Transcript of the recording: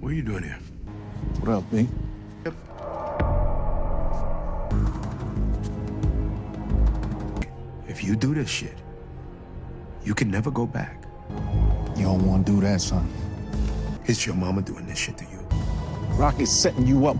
What are you doing here? What up, B? If you do this shit, you can never go back. You don't want to do that, son. It's your mama doing this shit to you. Rocky's setting you up.